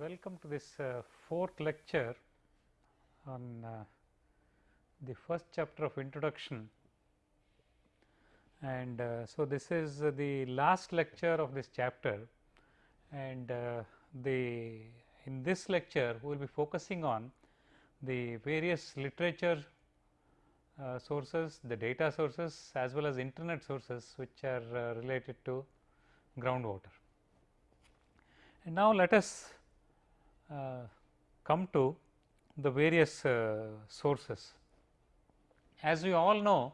welcome to this uh, fourth lecture on uh, the first chapter of introduction and uh, so this is the last lecture of this chapter and uh, the in this lecture we will be focusing on the various literature uh, sources, the data sources as well as internet sources which are uh, related to groundwater. And now let us come to the various uh, sources. As we all know,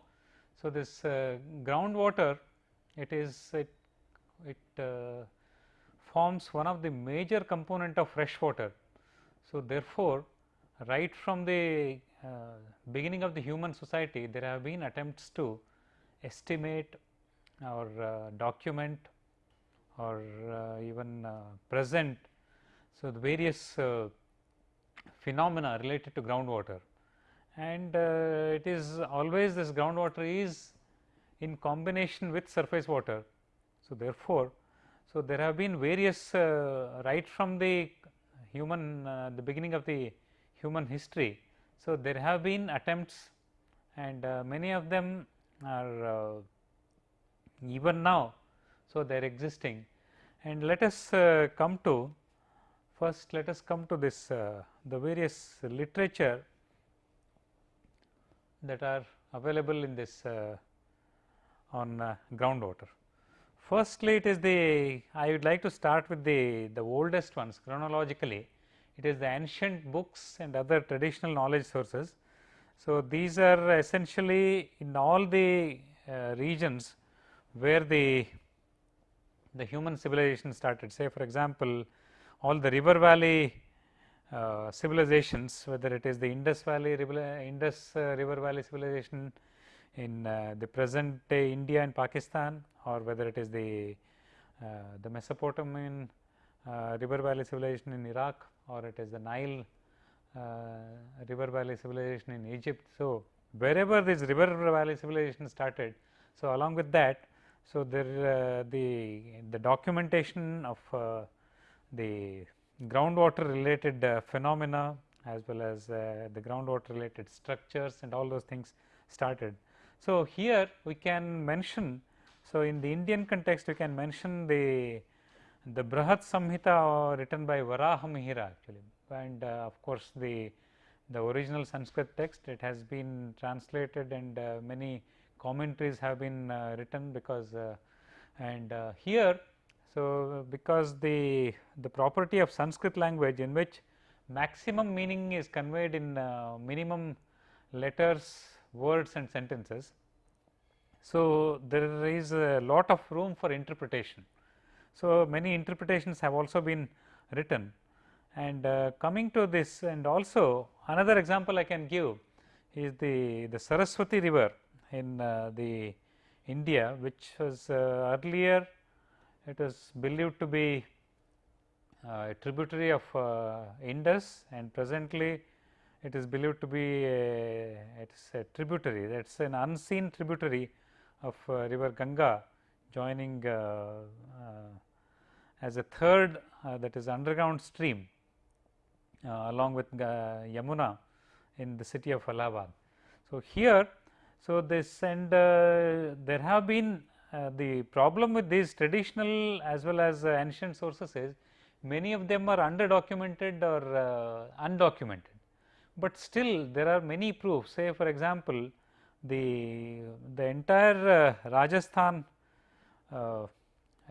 so this uh, groundwater it is it, it uh, forms one of the major component of fresh water. So, therefore, right from the uh, beginning of the human society there have been attempts to estimate or uh, document or uh, even uh, present. So, the various uh, phenomena related to groundwater and uh, it is always this groundwater is in combination with surface water. So, therefore, so there have been various uh, right from the human the beginning of the human history. So, there have been attempts and many of them are even now. So, they are existing and let us come to first let us come to this uh, the various literature that are available in this uh, on uh, groundwater. Firstly, it is the I would like to start with the the oldest ones chronologically. It is the ancient books and other traditional knowledge sources. So, these are essentially in all the uh, regions where the the human civilization started. Say for example, all the river valley uh, civilizations whether it is the Indus Valley Indus uh, River Valley civilization in uh, the present day India and Pakistan or whether it is the uh, the Mesopotamian uh, River Valley civilization in Iraq or it is the Nile uh, River Valley civilization in Egypt. So, wherever this River Valley civilization started, so along with that, so there the the documentation of the groundwater related uh, phenomena as well as uh, the groundwater related structures and all those things started. So, here we can mention, so in the Indian context we can mention the the Brihat Samhita written by Varaha Mihira actually and uh, of course, the the original Sanskrit text it has been translated and uh, many commentaries have been uh, written because and here so, because the, the property of Sanskrit language in which maximum meaning is conveyed in uh, minimum letters, words and sentences. So, there is a lot of room for interpretation. So, many interpretations have also been written and uh, coming to this and also another example I can give is the, the Saraswati river in uh, the India which was uh, earlier it is believed to be uh, a tributary of uh, Indus and presently it is believed to be a, it is a tributary that is an unseen tributary of uh, river Ganga joining as a third that is underground stream along with Yamuna in the city of Allahabad. So, here so this and there have been uh, Uh, the problem with these traditional as well as uh, ancient sources is many of them are under documented or uh, undocumented, but still there are many proofs say for example, the the entire uh, Rajasthan uh,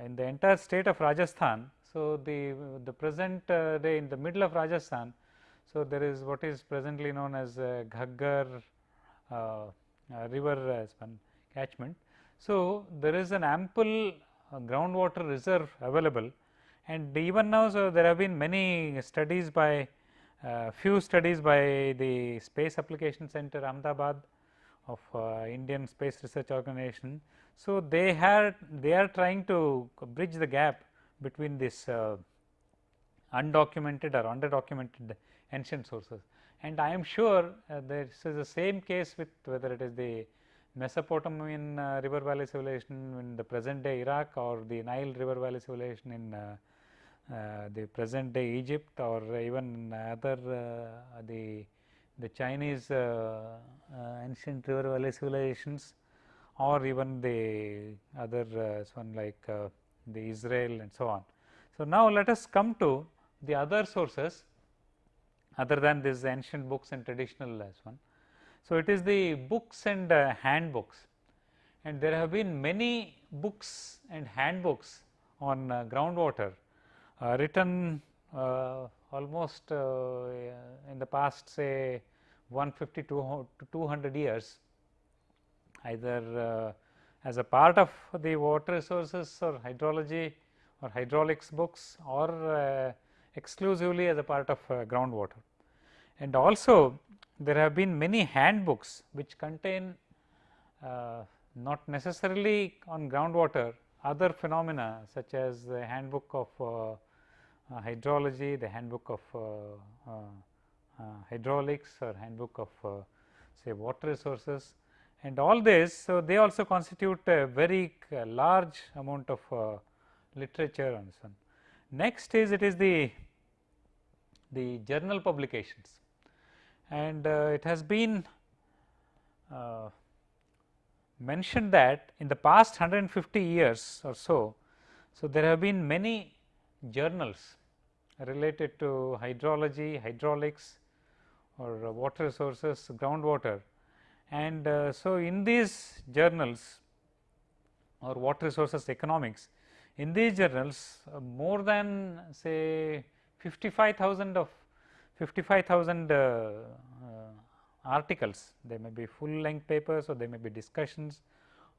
in the entire state of Rajasthan. So, the the present day in the middle of Rajasthan. So, there is what is presently known as Ghaggar river catchment so, there is an ample uh, groundwater reserve available and even now so there have been many studies by uh, few studies by the space application center Ahmedabad of uh, Indian space research organization. So, they had they are trying to bridge the gap between this uh, undocumented or under documented ancient sources and I am sure uh, this is the same case with whether it is the Mesopotamian uh, river valley civilization in the present day Iraq or the Nile river valley civilization in uh, uh, the present day Egypt or even other uh, the the Chinese uh, ancient river valley civilizations or even the other one like the Israel and so on. So, now let us come to the other sources other than these ancient books and traditional as one. So, it is the books and uh, handbooks and there have been many books and handbooks on uh, groundwater uh, written uh, almost uh, in the past say 150 to 200 years either uh, as a part of the water resources or hydrology or hydraulics books or exclusively as a part of groundwater. And also there have been many handbooks which contain uh, not necessarily on groundwater other phenomena such as the handbook of uh, uh, hydrology, the handbook of hydraulics or handbook of say water resources and all this. So, they also constitute a very large amount of literature on this one. Next is it is the the journal publications and uh, it has been uh, mentioned that in the past 150 years or so, so there have been many journals related to hydrology, hydraulics or water resources, groundwater. And uh, so in these journals or water resources economics, in these journals uh, more than say 55,000 of 55,000 uh, uh, articles, they may be full length papers or they may be discussions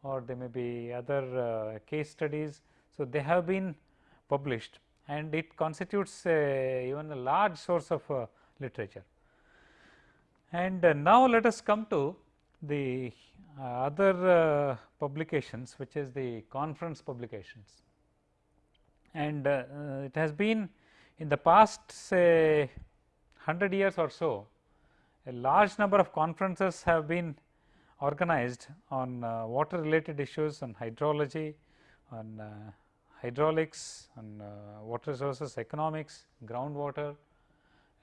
or they may be other uh, case studies. So, they have been published and it constitutes even a large source of literature. And now, let us come to the other publications which is the conference publications and it has been in the past say 100 years or so a large number of conferences have been organized on uh, water related issues on hydrology, on uh, hydraulics, on uh, water resources economics, groundwater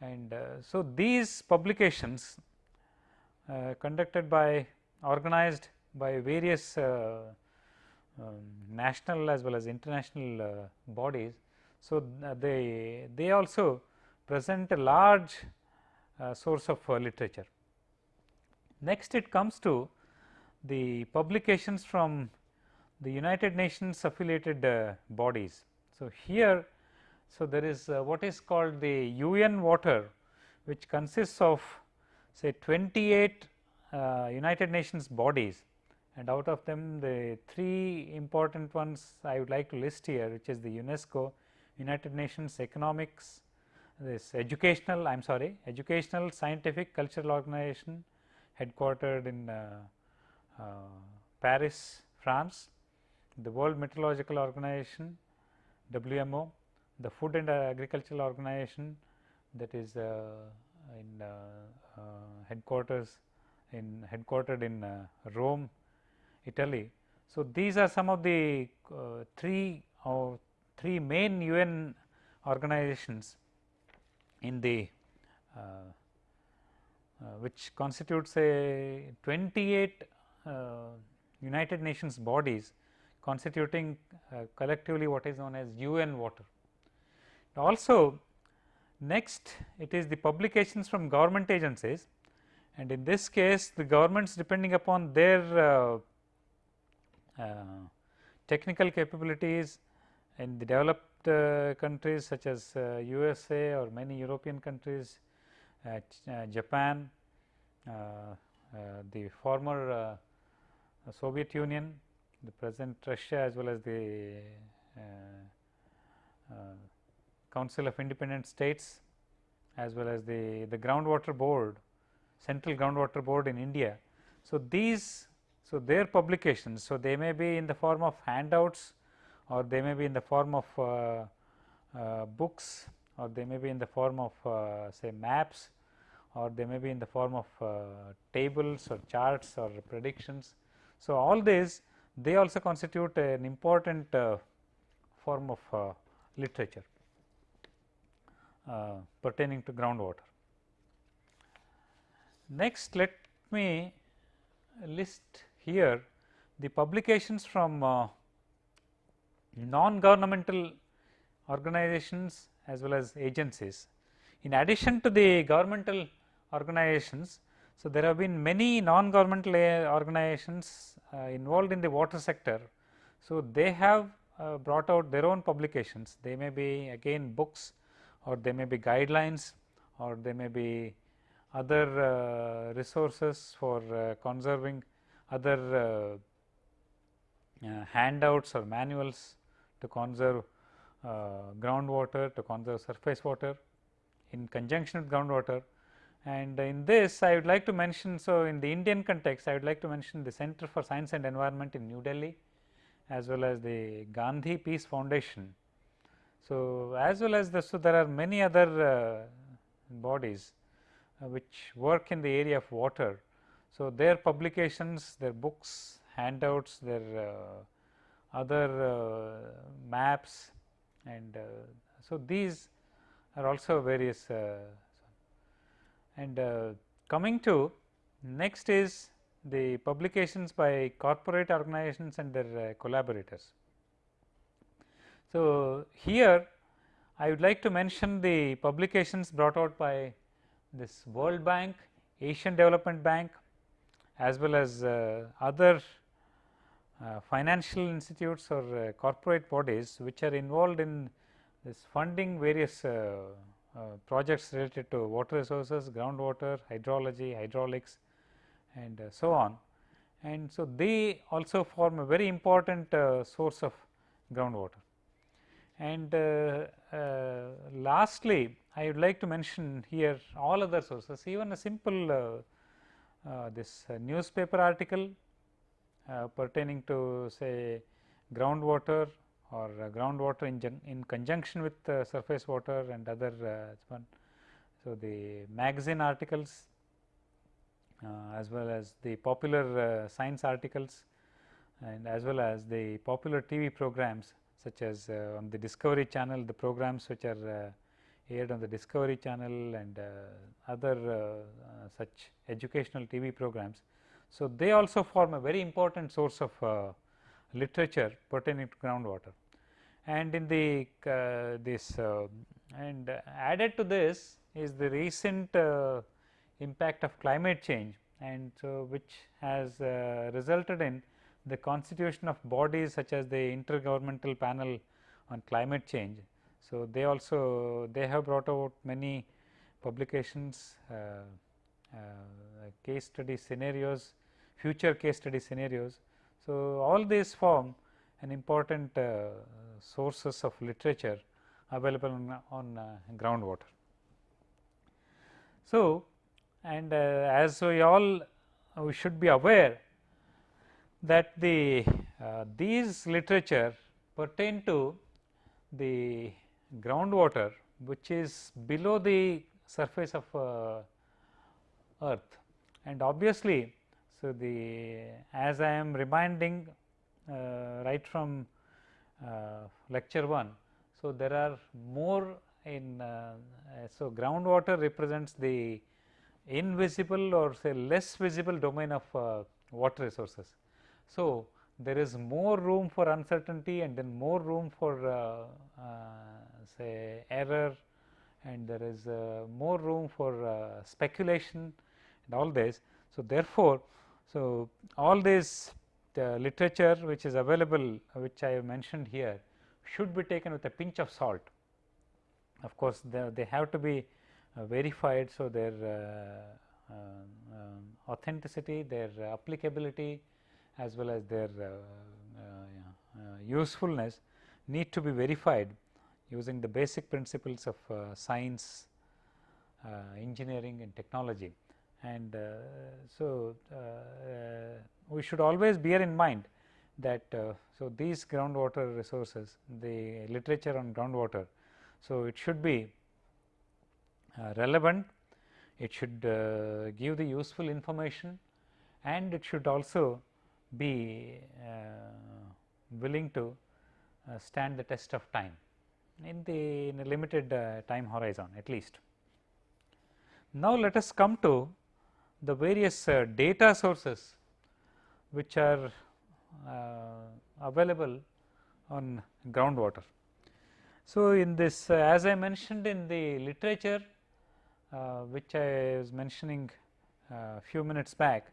and uh, so these publications uh, conducted by organized by various uh, um, national as well as international bodies. So, they they also present a large uh, source of uh, literature. Next it comes to the publications from the United Nations affiliated uh, bodies. So, here so there is what is called the UN water which consists of say 28 uh, United Nations bodies and out of them the three important ones I would like to list here which is the UNESCO, United Nations Economics, this educational I am sorry educational scientific cultural organization headquartered in uh, uh, Paris France, the World Meteorological Organization WMO, the Food and Agricultural Organization that is uh, in uh, uh, headquarters in headquartered in Rome, Italy. So, these are some of the three or three main UN organizations in the uh, uh, which constitutes a 28 uh, United Nations bodies constituting collectively what is known as UN water. Also next it is the publications from government agencies and in this case the governments depending upon their uh, uh, technical capabilities in the developed uh, Uh, countries such as USA uh, or many European countries, uh, uh Japan, uh, the former Soviet Union, the present Russia as well as the Council of Independent States as well as the, the groundwater board, central groundwater board in India. So, these so their publications, so they may be in the form of handouts or they may be in the form of uh, uh, books or they may be in the form of uh, say maps or they may be in the form of tables or charts or predictions. So, all these they also constitute an important form of literature. pertaining to groundwater. Next, let me list here the publications from non-governmental organizations as well as agencies. In addition to the governmental organizations, so there have been many non-governmental organizations uh, involved in the water sector. So, they have uh, brought out their own publications, they may be again books or they may be guidelines or they may be other uh, resources for uh, conserving other uh, uh, handouts or manuals to conserve groundwater, to conserve surface water in conjunction with groundwater. And in this I would like to mention, so in the Indian context I would like to mention the Center for Science and Environment in New Delhi as well as the Gandhi Peace Foundation. So, as well as the, so there are many other uh, bodies uh, which work in the area of water. So, their publications, their books, handouts, their uh, other uh, maps and so these are also various and coming to next is the publications by corporate organizations and their uh, collaborators. So, here I would like to mention the publications brought out by this World Bank, Asian Development Bank as well as uh, other uh, financial institutes or uh, corporate bodies which are involved in this funding various uh, uh, projects related to water resources, groundwater, hydrology, hydraulics and so on. And so, they also form a very important source of groundwater. And lastly, I would like to mention here all other sources even a simple uh, uh, this uh, newspaper article Uh, pertaining to say groundwater or uh, groundwater in, in conjunction with uh, surface water and other one. So, the magazine articles as well as the popular science articles and as well as the popular TV programs such as on the discovery channel the programs which are aired on the Discovery channel and uh, other uh, uh, such educational TV programs. So, they also form a very important source of literature pertaining to groundwater. And in the this and added to this is the recent impact of climate change and so which has uh, resulted in the constitution of bodies such as the intergovernmental panel on climate change so, they also they have brought out many publications, uh, uh, case study scenarios, future case study scenarios. So, all these form an important uh, sources of literature available on, on uh, groundwater. So, and uh, as we all we should be aware that the uh, these literature pertain to the groundwater which is below the surface of uh, earth and obviously so the as I am reminding uh, right from uh, lecture 1 so there are more in uh, so groundwater represents the invisible or say less visible domain of uh, water resources so there is more room for uncertainty and then more room for uh, say error and there is uh, more room for uh, speculation and all this. So, therefore, so all this the literature which is available which I have mentioned here should be taken with a pinch of salt. Of course, they, they have to be uh, verified. So, their uh, uh, um, authenticity, their applicability as well as their uh, usefulness need to be verified using the basic principles of uh, science, uh, engineering and technology. And uh, so, uh, uh, we should always bear in mind that uh, so these groundwater resources, the literature on groundwater. So, it should be relevant, it should give the useful information and it should also be willing to stand the test of time. in the in limited uh, time horizon at least. Now, let us come to the various uh, data sources which are uh, available on groundwater. So, in this uh, as I mentioned in the literature which I was mentioning a few minutes back.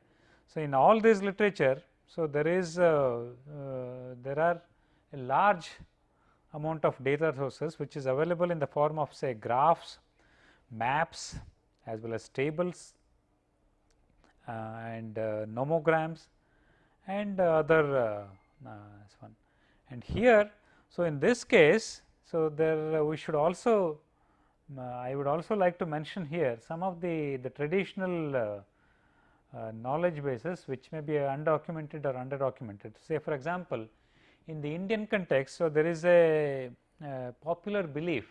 So, in all this literature, so there is there are a large amount of data sources which is available in the form of say graphs, maps as well as tables and uh, nomograms and uh, other one. And here, so in this case, so there we should also I would also like to mention here some of the, the traditional uh, knowledge bases which may be undocumented or underdocumented. Say for example, in the Indian context, so there is a, a popular belief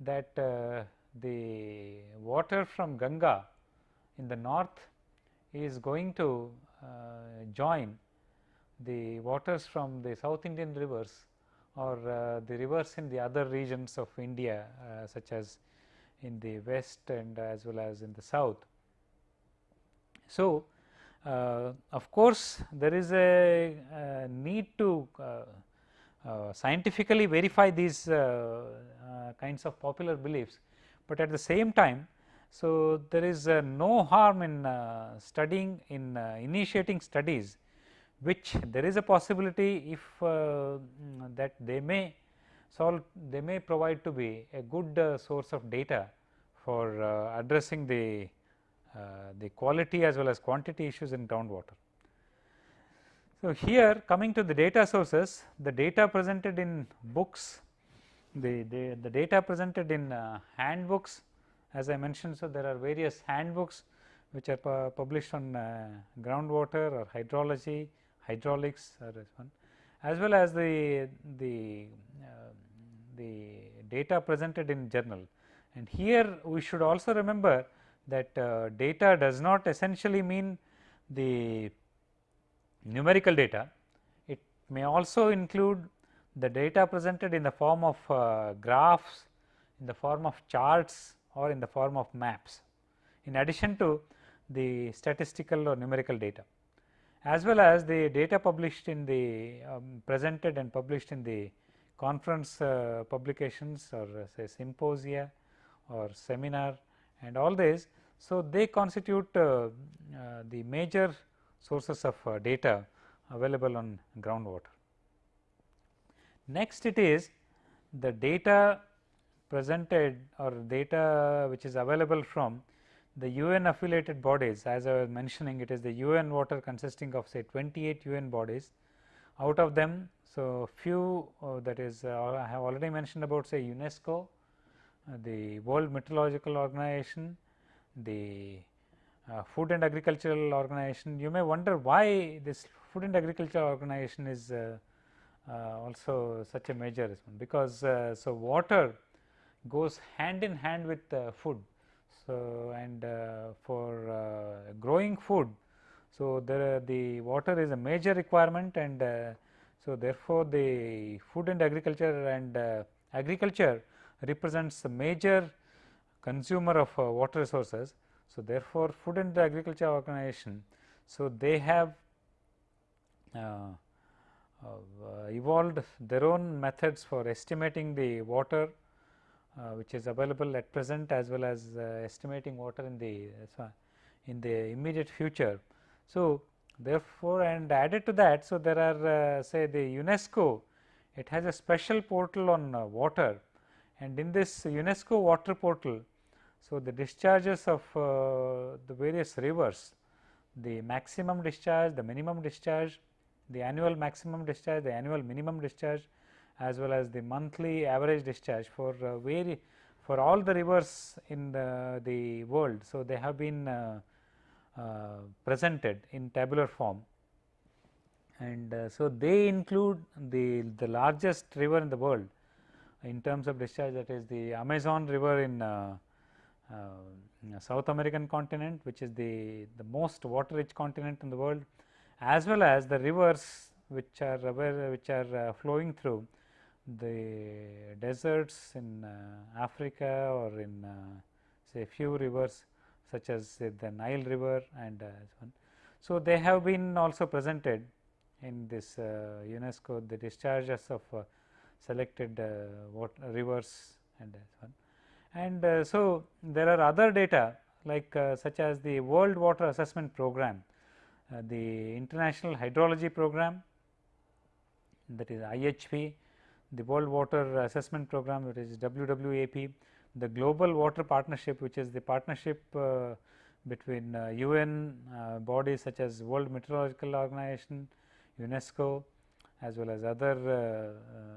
that uh, the water from Ganga in the north is going to uh, join the waters from the South Indian rivers or uh, the rivers in the other regions of India uh, such as in the west and as well as in the south. So, uh, of course, there is a, a need to uh, uh, scientifically verify these kinds of popular beliefs, but at the same time so, there is uh, no harm in uh, studying in uh, initiating studies which there is a possibility if mm, that they may solve they may provide to be a good source of data for addressing the the quality as well as quantity issues in groundwater. So, here coming to the data sources, the data presented in books, the, the, the data presented in uh, handbooks as I mentioned. So, there are various handbooks which are pu published on uh, groundwater or hydrology, hydraulics or one as well as the, the, uh, the data presented in journal. And here we should also remember that uh, data does not essentially mean the numerical data. It may also include the data presented in the form of uh, graphs, in the form of charts or in the form of maps, in addition to the statistical or numerical data as well as the data published in the um, presented and published in the conference uh, publications or uh, say symposia or seminar and all these so, they constitute uh, uh, the major sources of uh, data available on groundwater. Next it is the data presented or data which is available from the UN affiliated bodies as I was mentioning it is the UN water consisting of say 28 UN bodies out of them. So, few uh, that is uh, I have already mentioned about say UNESCO, uh, the World Meteorological Organization, the uh, Food and Agricultural Organization. You may wonder why this Food and Agricultural Organization is uh, also such a major because so water goes hand in hand with food. So, and uh, for uh, growing food, so there the water is a major requirement and so therefore, the food and agriculture and agriculture represents a major consumer of uh, water resources. So, therefore, Food and Agriculture Organization, so they have uh, uh, evolved their own methods for estimating the water uh, which is available at present as well as uh, estimating water in the in the immediate future. So, therefore, and added to that, so there are say the UNESCO, it has a special portal on water and in this UNESCO water portal, so, the discharges of uh, the various rivers, the maximum discharge, the minimum discharge, the annual maximum discharge, the annual minimum discharge as well as the monthly average discharge for uh, very for all the rivers in the, the world. So, they have been uh, uh, presented in tabular form and uh, so they include the, the largest river in the world in terms of discharge that is the Amazon river in uh, uh, South American continent which is the, the most water rich continent in the world as well as the rivers which are which are flowing through the deserts in uh, Africa or in uh, say few rivers such as say the Nile river and uh, so on. So, they have been also presented in this uh, UNESCO the discharges of uh, selected water rivers and so on. And so, there are other data like such as the World Water Assessment Program, the International Hydrology Program that is IHP, the World Water Assessment Program that is WWAP, the Global Water Partnership which is the partnership uh, between uh, UN uh, bodies such as World Meteorological Organization, UNESCO as well as other uh, uh,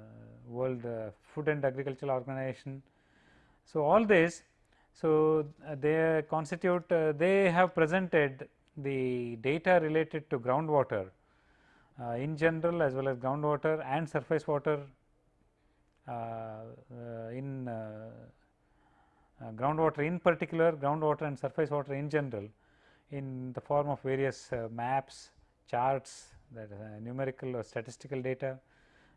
World uh, Food and Agricultural Organization. So, all this so they constitute they have presented the data related to groundwater in general as well as groundwater and surface water in uh, groundwater in particular, groundwater and surface water in general in the form of various uh, maps, charts that uh, numerical or statistical data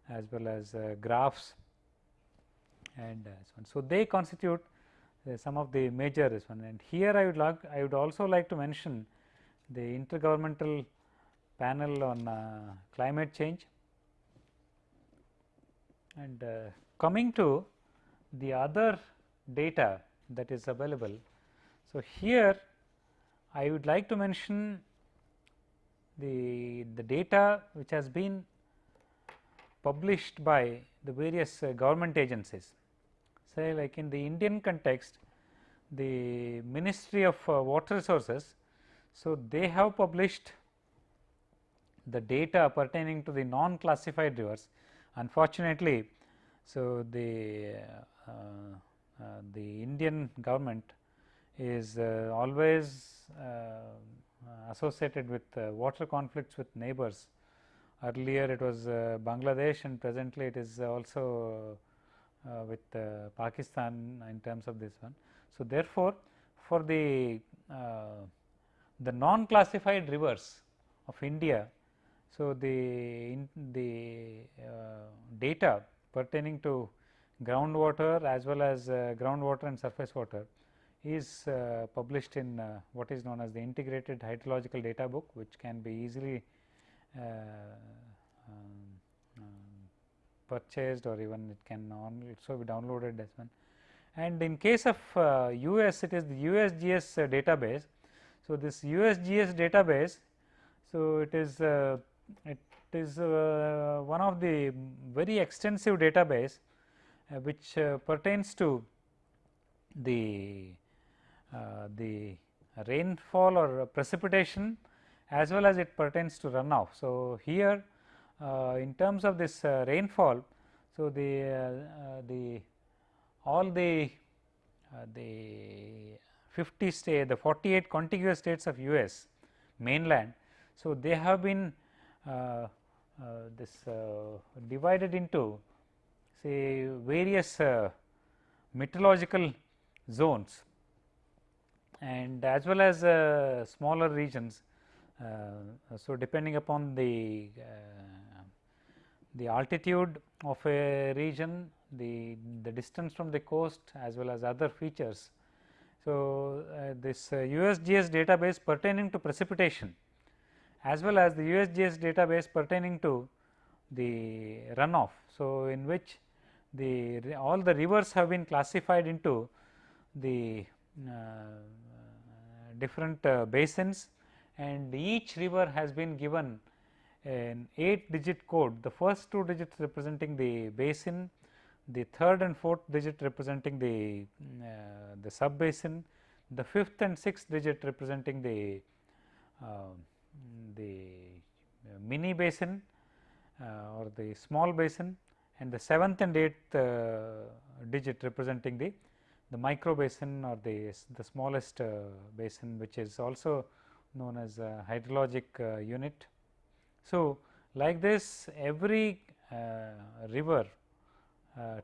as well as graphs and so on. So, they constitute some of the major this one and here I would like I would also like to mention the intergovernmental panel on uh, climate change and uh, coming to the other data that is available. So, here I would like to mention the, the data which has been published by the various uh, government agencies. Say like in the Indian context, the Ministry of uh, Water Resources. So, they have published the data pertaining to the non classified rivers. Unfortunately, so the uh, uh, the Indian government is uh, always uh, associated with water conflicts with neighbors. Earlier it was Bangladesh and presently it is also with Pakistan in terms of this one. So, therefore, for the the non classified rivers of India. So, the the uh, data pertaining to groundwater as well as uh, groundwater and surface water is uh, published in uh, what is known as the integrated hydrological data book which can be easily um, um, purchased or even it can also be downloaded as one. And in case of uh, US it is the USGS uh, database. So, this USGS database, so it is uh, it is one of the very extensive database uh, which uh, pertains to the uh, the rainfall or precipitation as well as it pertains to runoff. So, here in terms of this rainfall, so the the all the the 50 state the 48 contiguous states of US mainland. So, they have been uh, uh, this uh, divided into say various uh, meteorological zones and as well as uh, smaller regions. Uh, so, depending upon the the altitude of a region, the, the distance from the coast as well as other features. So, uh, this uh, USGS database pertaining to precipitation as well as the USGS database pertaining to the runoff. So, in which the all the rivers have been classified into the uh, different uh, basins and each river has been given an 8 digit code the first two digits representing the basin the third and fourth digit representing the uh, the sub basin the fifth and sixth digit representing the uh, the mini basin uh, or the small basin and the seventh and eighth uh, digit representing the the micro basin or the the smallest uh, basin which is also known as a hydrologic uh, unit. So, like this every river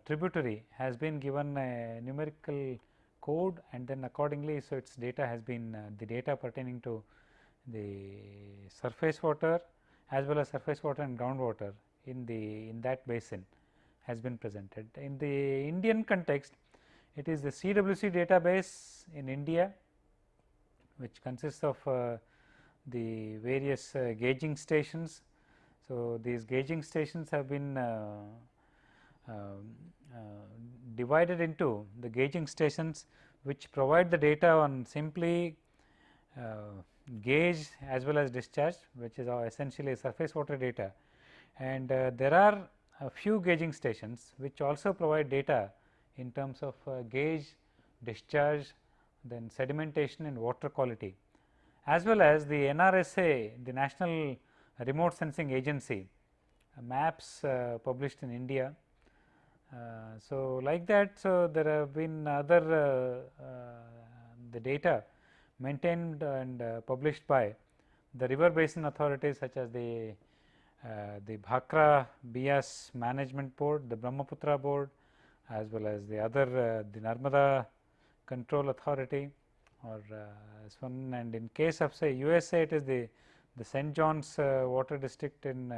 tributary has been given a numerical code and then accordingly. So, its data has been the data pertaining to the surface water as well as surface water and groundwater in the in that basin has been presented. In the Indian context, it is the CWC database in India, which consists of uh, the various uh, gauging stations. So, these gauging stations have been uh, um, uh, divided into the gauging stations which provide the data on simply uh, gauge as well as discharge which is our essentially surface water data and uh, there are a few gauging stations which also provide data in terms of uh, gauge, discharge, then sedimentation and water quality as well as the NRSA the National Remote Sensing Agency uh, maps uh, published in India. Uh, so, like that so there have been other the data maintained and uh, published by the river basin authorities such as the uh, the Bhakra Beas Management Board, the Brahmaputra Board as well as the other uh, the Narmada Control Authority or this one and in case of say USA it is the the St. John's water district in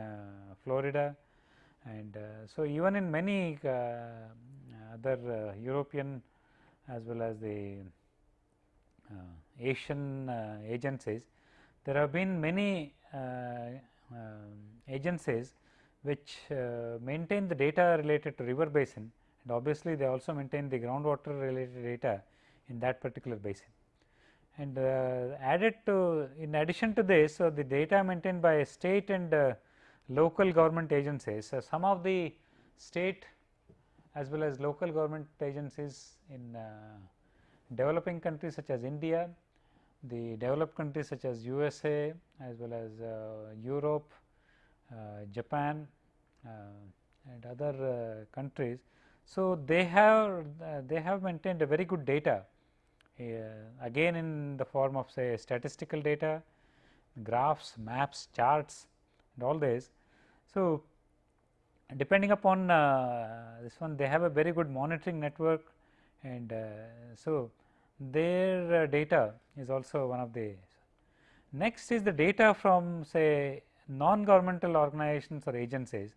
Florida and so even in many other European as well as the Asian uh, agencies, there have been many uh, um, agencies which maintain the data related to river basin and obviously, they also maintain the groundwater related data in that particular basin. And uh, added to in addition to this, so the data maintained by state and uh, local government agencies. So, some of the state as well as local government agencies in uh, developing countries such as India, the developed countries such as USA as well as uh, Europe, uh, Japan uh, and other countries. So, they have they have maintained a very good data again in the form of say statistical data, graphs, maps, charts and all this. So, depending upon uh, this one they have a very good monitoring network and uh, so their uh, data is also one of the next is the data from say non governmental organizations or agencies.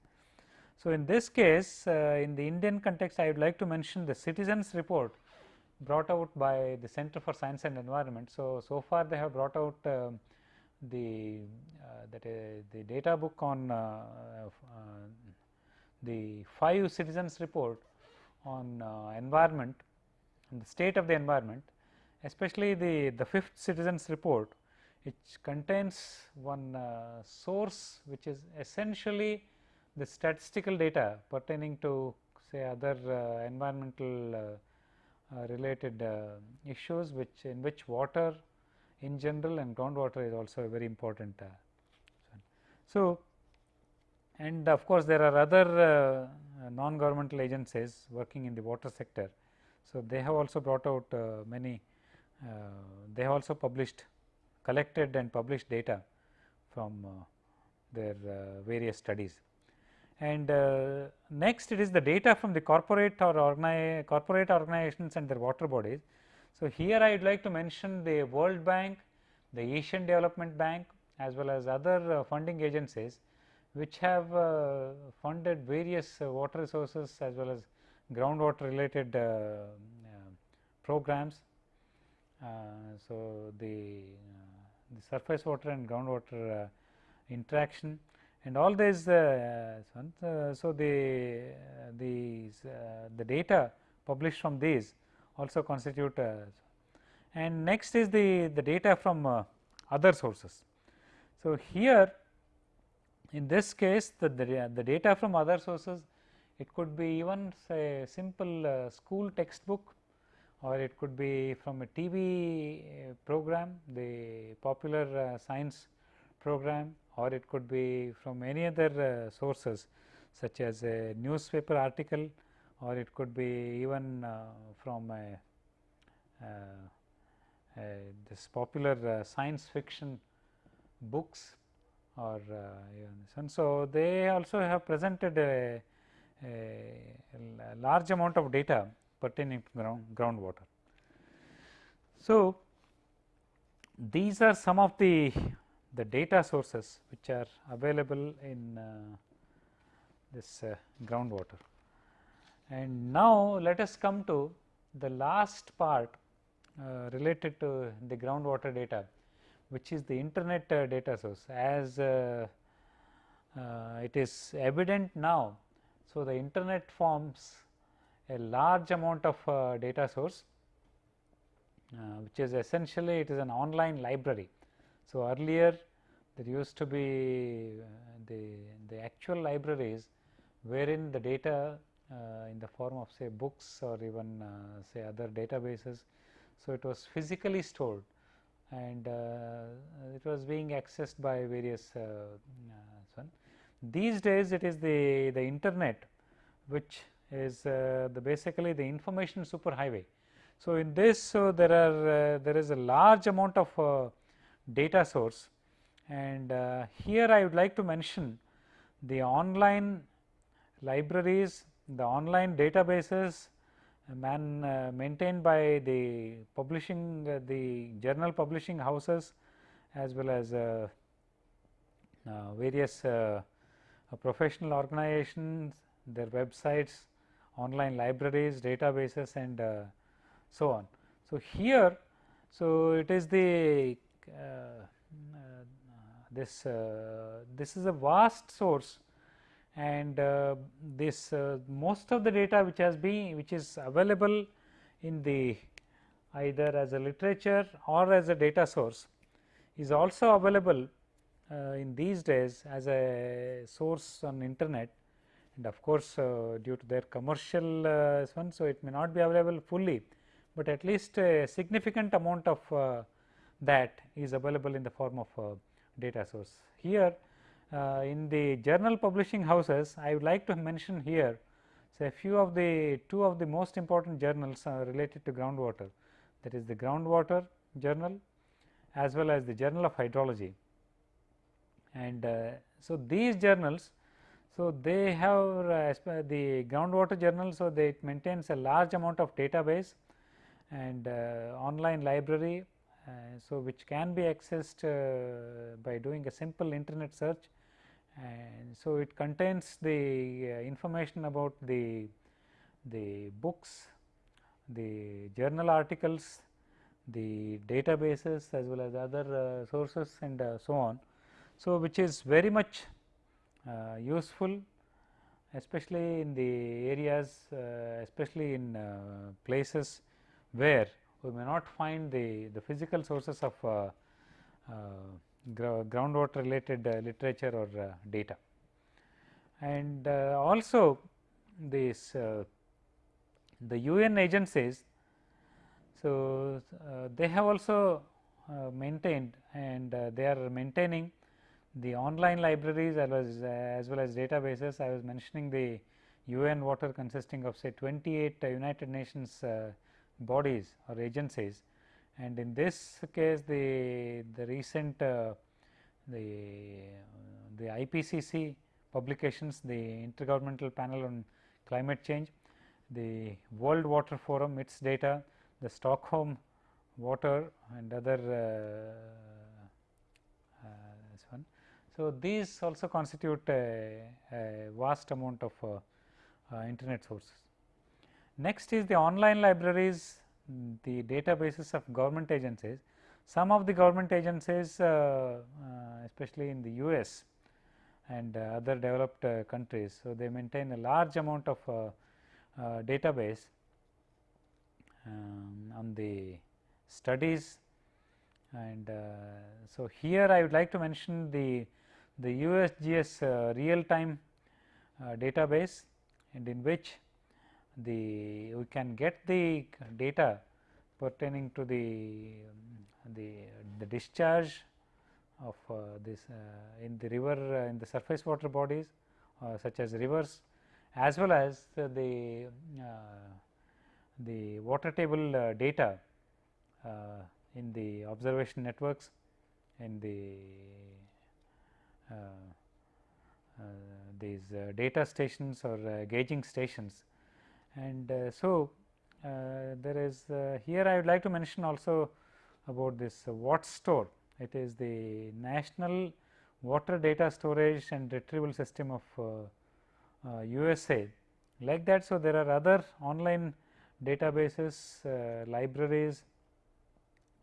So, in this case uh, in the Indian context I would like to mention the citizens report brought out by the Center for Science and Environment. So, so far they have brought out uh, the uh, that uh, the data book on uh, the 5 citizens report on environment and the state of the environment especially the, the fifth citizens report which contains one uh, source which is essentially the statistical data pertaining to say other uh, environmental uh, uh related uh, issues which in which water in general and groundwater is also a very important. So, and of course, there are other non governmental agencies working in the water sector. So, they have also brought out many they have also published collected and published data from uh, their uh, various studies. And next it is the data from the corporate or organi corporate organizations and their water bodies. So, here I would like to mention the World Bank, the Asian Development Bank as well as other funding agencies which have funded various water resources as well as groundwater related programs uh, Uh, so, the, uh, the surface water and groundwater uh, interaction and all these uh, uh, so the these the data published from these also constitute and next is the the data from other sources. So, here in this case the, the, the, data from other sources it could be even say simple uh, school textbook or it could be from a TV uh, program, the popular uh, science program or it could be from any other uh, sources such as a newspaper article or it could be even uh, from a, uh, this popular uh, science fiction books or and so they also have presented a, a large amount of data pertaining to ground groundwater. So, these are some of the the data sources which are available in uh, this uh, groundwater. And now, let us come to the last part uh, related to the groundwater data, which is the internet uh, data source as uh, uh, it is evident now. So, the internet forms a large amount of uh, data source, uh, which is essentially it is an online library. So, earlier there used to be the, the actual libraries wherein the data uh, in the form of say books or even uh, say other databases. So, it was physically stored and uh, it was being accessed by various one. These days it is the, the internet which is uh, the basically the information superhighway. So, in this so there are uh, there is a large amount of uh, data source and here I would like to mention the online libraries, the online databases man uh, maintained by the publishing uh, the journal publishing houses as well as uh, various professional organizations, their websites, online libraries, databases and so on. So, here so it is the this this is a vast source and uh, this uh, most of the data which has been which is available in the either as a literature or as a data source is also available uh, in these days as a source on internet and of course, uh, due to their commercial uh, one. So, it may not be available fully, but at least a significant amount of uh, that is available in the form of data source. Here in the journal publishing houses, I would like to mention here say a few of the two of the most important journals uh, related to groundwater that is the groundwater journal as well as the journal of hydrology. And uh, so, these journals, so they have uh, the groundwater journal, so they it maintains a large amount of database and uh, online library, uh, so which can be accessed by doing a simple internet search and so it contains the uh, information about the the books, the journal articles, the databases as well as other uh, sources and uh, so on. So, which is very much uh, useful especially in the areas uh, especially in uh, places where we may not find the, the physical sources of groundwater related uh, literature or uh, data. And uh, also this the UN agencies, so they have also maintained and they are maintaining the online libraries as well as, as well as databases. I was mentioning the UN water consisting of say 28 United Nations bodies or agencies and in this case the the recent uh, the the IPCC publications the intergovernmental panel on climate change the world water forum its data the stockholm water and other uh, uh, so these also constitute a, a vast amount of uh, uh, internet sources next is the online libraries the databases of government agencies. Some of the government agencies uh, uh, especially in the US and other developed countries. So, they maintain a large amount of database um, on the studies and uh, so here I would like to mention the the USGS uh, real time uh, database and in which the we can get the data pertaining to the the, the discharge of uh, this uh, in the river uh, in the surface water bodies uh, such as rivers as well as the the water table data in the observation networks in the these data stations or gauging stations and uh, so, uh, there is uh, here I would like to mention also about this WATSTORE. It is the National Water Data Storage and Retrieval System of USA like that. So, there are other online databases, uh, libraries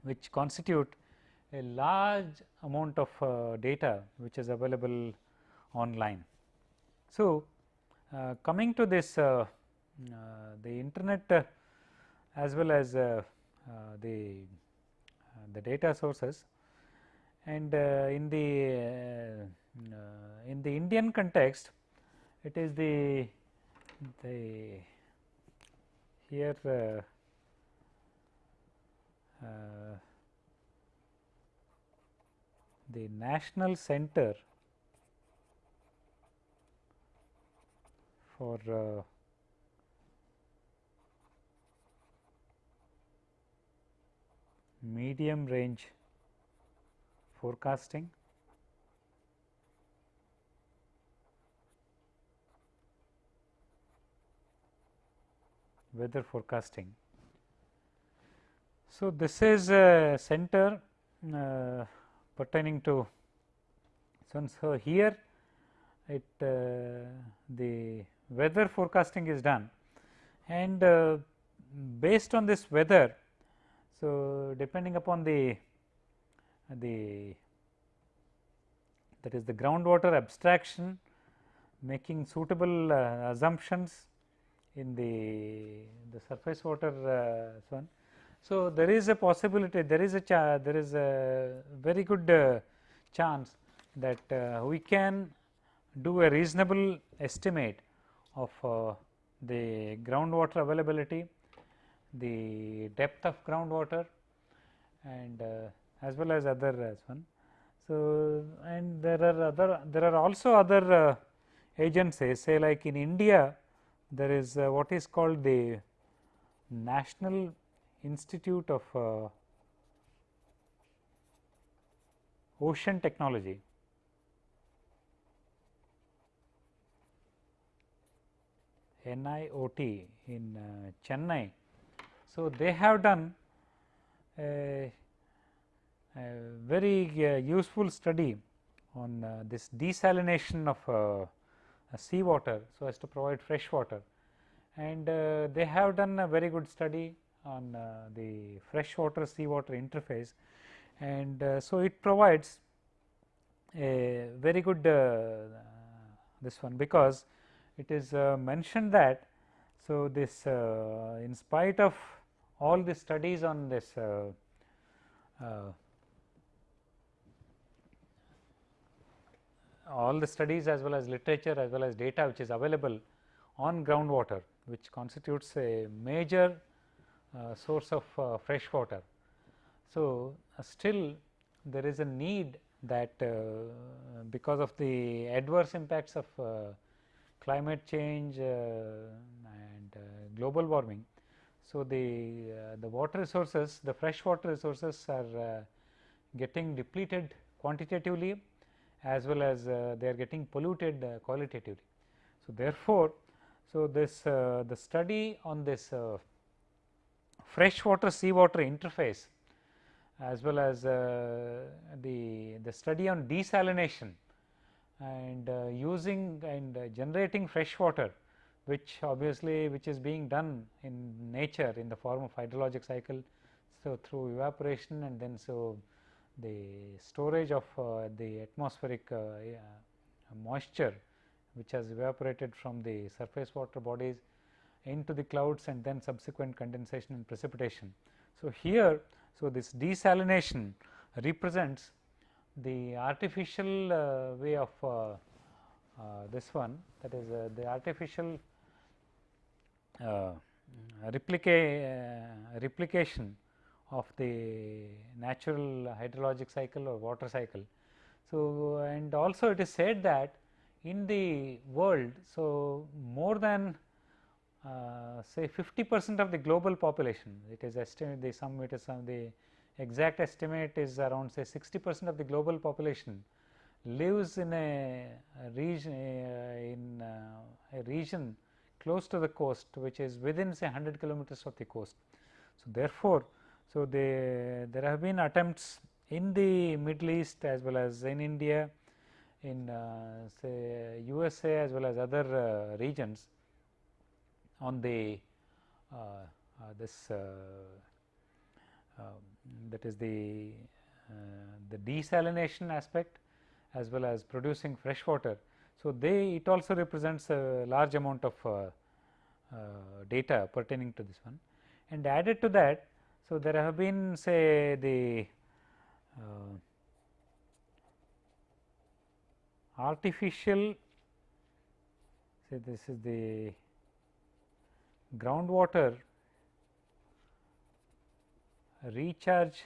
which constitute a large amount of uh, data which is available online. So, uh, coming to this uh, uh, the internet uh, as well as the the data sources and in the in the Indian context it is the the here uh, uh, the National Center for uh, medium range forecasting weather forecasting. So, this is a center uh, pertaining to so, so here it uh, the weather forecasting is done and uh, based on this weather. So, depending upon the the that is the groundwater abstraction making suitable uh, assumptions in the the surface water uh, one. So, there is a possibility there is a there is a very good uh, chance that uh, we can do a reasonable estimate of uh, the groundwater availability, the depth of groundwater and uh, as well as other as one. So, and there are other there are also other uh, agencies say like in India there is uh, what is called the National Institute of uh, Ocean Technology. NIOT in uh, Chennai. So, they have done a, a very uh, useful study on uh, this desalination of uh, seawater so as to provide fresh water and uh, they have done a very good study on uh, the freshwater seawater interface. And uh, so it provides a very good this one because it is mentioned that so this in spite of all the studies on this all the studies as well as literature as well as data which is available on groundwater which constitutes a major uh, source of uh, fresh water. So, uh, still there is a need that uh, because of the adverse impacts of uh, climate change uh, and global warming. So, the, the water resources the fresh water resources are getting depleted quantitatively as well as uh, they are getting polluted uh, qualitatively. So, therefore, so this uh, the study on this freshwater seawater interface as well as uh, the the study on desalination and uh, using and uh, generating fresh water which obviously which is being done in nature in the form of hydrologic cycle. So, through evaporation and then so the storage of uh, the atmospheric uh, moisture which has evaporated from the surface water bodies into the clouds and then subsequent condensation and precipitation. So, here so this desalination represents the artificial uh, way of uh, uh, this one that is uh, the artificial replica replication of the natural hydrologic cycle or water cycle. So, and also it is said that in the world, so more than uh, say 50 percent of the global population, it is estimated the some it is some the exact estimate is around say 60 percent of the global population lives in a, region uh, in uh, a region close to the coast which is within say 100 kilometers of the coast. So, therefore, so, they, there have been attempts in the Middle East as well as in India, in uh, say USA as well as other uh, regions on the uh, uh, this uh, um, that is the the desalination aspect as well as producing fresh water. So, they it also represents a large amount of data pertaining to this one and added to that. So, there have been say the artificial say this is the groundwater recharge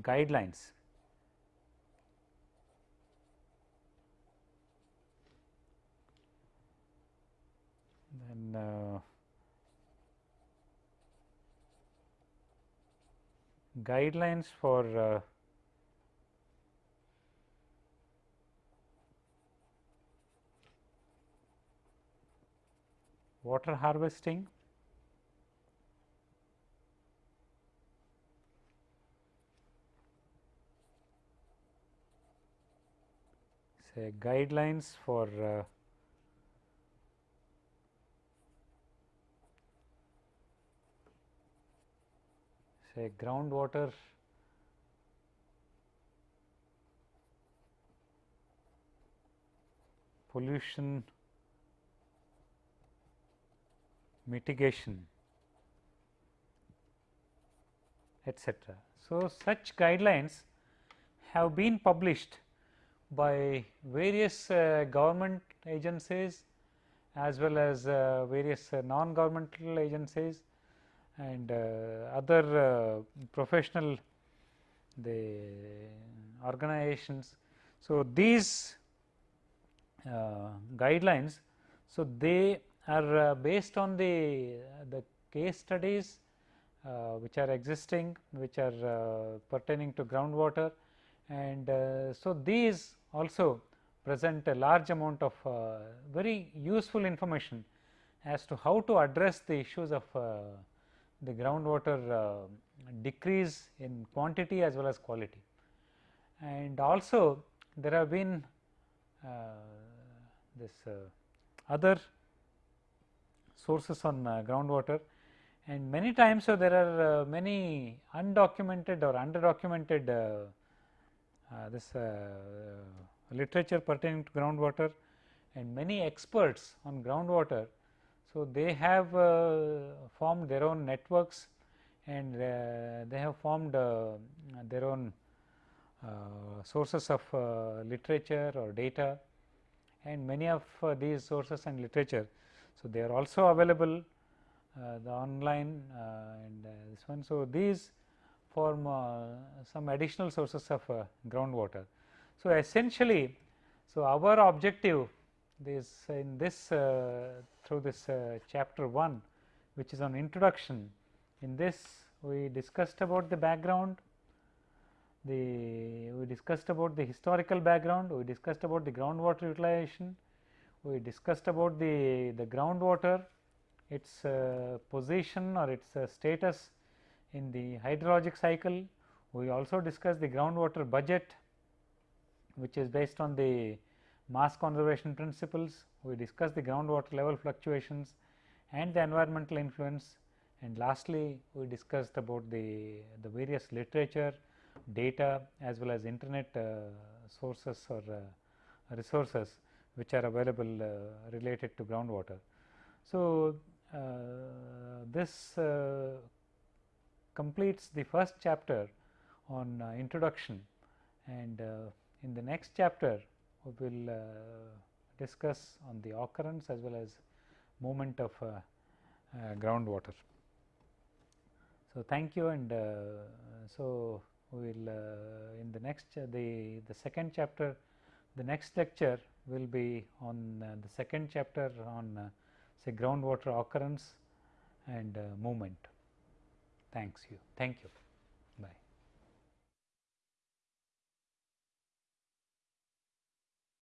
guidelines. Then uh, guidelines for uh, water harvesting. Say guidelines for uh, say groundwater pollution mitigation etc. So, such guidelines have been published by various uh, government agencies as well as uh, various uh, non governmental agencies and uh, other uh, professional the organizations. So, these uh, guidelines, so they are based on the, the case studies which are existing which are pertaining to groundwater and so these also present a large amount of uh, very useful information as to how to address the issues of uh, the groundwater uh, decrease in quantity as well as quality. And also there have been uh, this uh, other sources on uh, groundwater and many times so there are many undocumented or underdocumented uh, this uh, literature pertaining to groundwater and many experts on groundwater. So, they have uh, formed their own networks and they have formed their own sources of literature or data and many of these sources and literature. So, they are also available the online and this one. So, these form uh, some additional sources of uh, groundwater. So, essentially, so our objective is in this uh, through this chapter 1 which is on introduction. In this we discussed about the background, the we discussed about the historical background, we discussed about the groundwater utilization, we discussed about the, the groundwater, its uh, position or its uh, status in the hydrologic cycle, we also discussed the groundwater budget which is based on the mass conservation principles. We discussed the groundwater level fluctuations and the environmental influence. And lastly, we discussed about the, the various literature, data as well as internet uh, sources or uh, resources which are available uh, related to groundwater. So, uh, this uh, completes the first chapter on uh, introduction and uh, in the next chapter we will uh, discuss on the occurrence as well as movement of uh, uh, groundwater. So, thank you and uh, so we will in the next the the second chapter the next lecture will be on uh, the second chapter on uh, say groundwater occurrence and uh, movement. Thanks you. Thank you.